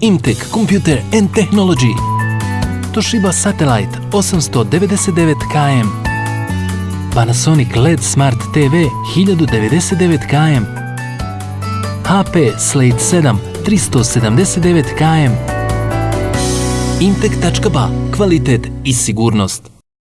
Imtech Computer and Technology, Toshiba Satellite 899KM, Panasonic LED Smart TV 1099KM, HP Slate 7 379KM, Imtech.ba, kvalitet i sigurnost.